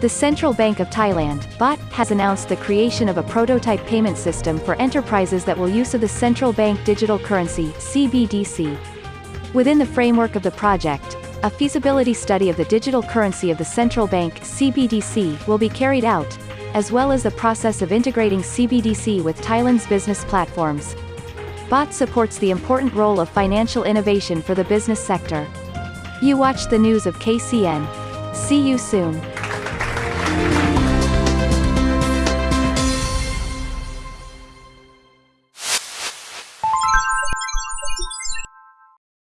The Central Bank of Thailand, BOT, has announced the creation of a prototype payment system for enterprises that will use of the Central Bank Digital Currency CBDC. Within the framework of the project, a feasibility study of the digital currency of the Central Bank CBDC will be carried out, as well as the process of integrating CBDC with Thailand's business platforms. BOT supports the important role of financial innovation for the business sector. You watch the news of KCN. See you soon.